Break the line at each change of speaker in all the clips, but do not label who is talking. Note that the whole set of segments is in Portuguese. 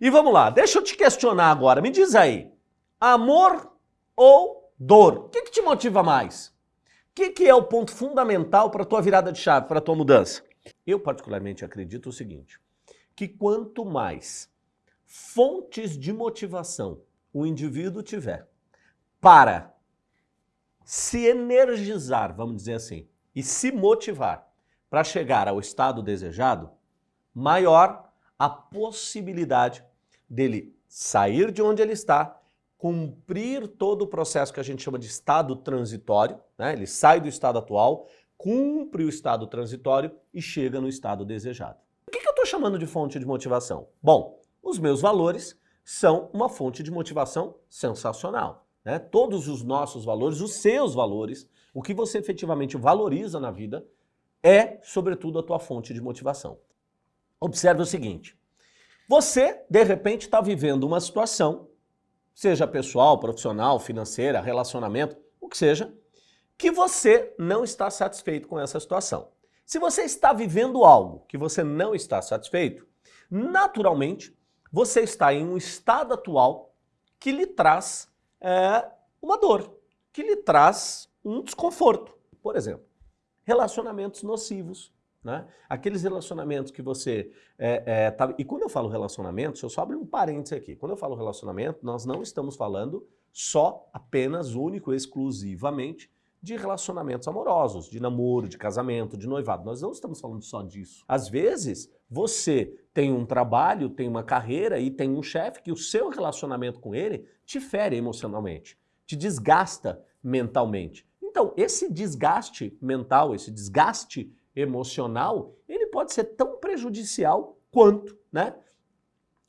E vamos lá, deixa eu te questionar agora, me diz aí, amor ou dor? O que, que te motiva mais? O que, que é o ponto fundamental para a tua virada de chave, para a tua mudança? Eu particularmente acredito o seguinte, que quanto mais fontes de motivação o indivíduo tiver para se energizar, vamos dizer assim, e se motivar para chegar ao estado desejado, maior a possibilidade dele sair de onde ele está, cumprir todo o processo que a gente chama de estado transitório, né? ele sai do estado atual, cumpre o estado transitório e chega no estado desejado. O que, eu estou chamando de fonte de motivação? Bom, os meus valores são uma fonte de motivação sensacional. Né? Todos os nossos valores, os seus valores, o que você efetivamente valoriza na vida, é, sobretudo, a tua fonte de motivação. Observe o seguinte, você, de repente, está vivendo uma situação, seja pessoal, profissional, financeira, relacionamento, o que seja, que você não está satisfeito com essa situação. Se você está vivendo algo que você não está satisfeito, naturalmente você está em um estado atual que lhe traz é, uma dor, que lhe traz um desconforto. Por exemplo, relacionamentos nocivos, né? Aqueles relacionamentos que você... É, é, tá... E quando eu falo relacionamentos, eu só abro um parênteses aqui. Quando eu falo relacionamento, nós não estamos falando só, apenas, único, exclusivamente de relacionamentos amorosos, de namoro, de casamento, de noivado. Nós não estamos falando só disso. Às vezes, você tem um trabalho, tem uma carreira e tem um chefe que o seu relacionamento com ele te fere emocionalmente, te desgasta mentalmente. Então, esse desgaste mental, esse desgaste emocional, ele pode ser tão prejudicial quanto, né?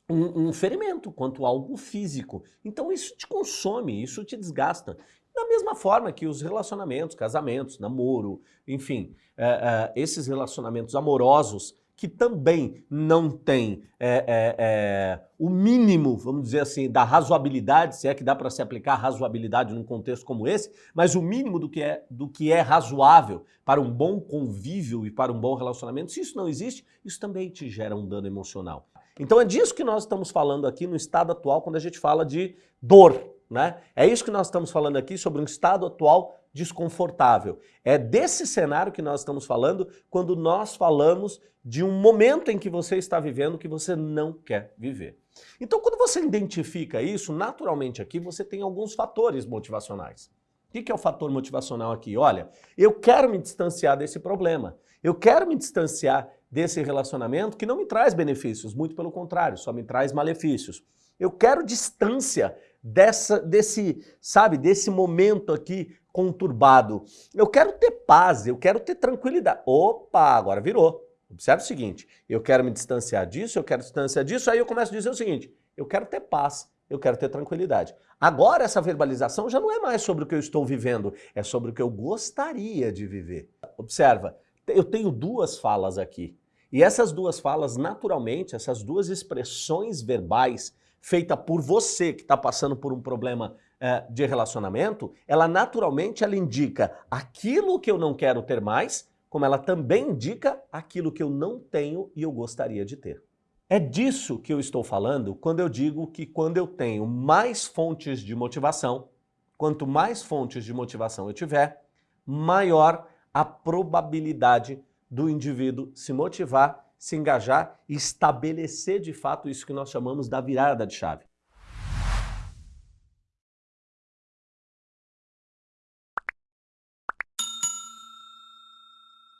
Um, um, ferimento, quanto algo físico. Então isso te consome, isso te desgasta. Da mesma forma que os relacionamentos, casamentos, namoro, enfim, é, é, esses relacionamentos amorosos que também não tem é, é, é, o mínimo, vamos dizer assim, da razoabilidade, se é que dá para se aplicar razoabilidade num contexto como esse, mas o mínimo do que, é, do que é razoável para um bom convívio e para um bom relacionamento, se isso não existe, isso também te gera um dano emocional. Então é disso que nós estamos falando aqui no estado atual quando a gente fala de dor, né? É isso que nós estamos falando aqui sobre um estado atual desconfortável. É desse cenário que nós estamos falando quando nós falamos de um momento em que você está vivendo que você não quer viver. Então, quando você identifica isso, naturalmente aqui você tem alguns fatores motivacionais. O que é o fator motivacional aqui? Olha, eu quero me distanciar desse problema. Eu quero me distanciar desse relacionamento que não me traz benefícios, muito pelo contrário, só me traz malefícios. Eu quero distância dessa, desse, sabe, desse momento aqui conturbado. Eu quero ter paz, eu quero ter tranquilidade. Opa, agora virou. Observe o seguinte, eu quero me distanciar disso, eu quero distanciar disso, aí eu começo a dizer o seguinte, eu quero ter paz, eu quero ter tranquilidade. Agora essa verbalização já não é mais sobre o que eu estou vivendo, é sobre o que eu gostaria de viver. Observa, eu tenho duas falas aqui. E essas duas falas, naturalmente, essas duas expressões verbais, feita por você que está passando por um problema é, de relacionamento, ela naturalmente ela indica aquilo que eu não quero ter mais, como ela também indica aquilo que eu não tenho e eu gostaria de ter. É disso que eu estou falando quando eu digo que quando eu tenho mais fontes de motivação, quanto mais fontes de motivação eu tiver, maior a probabilidade do indivíduo se motivar se engajar e estabelecer de fato isso que nós chamamos da virada de chave.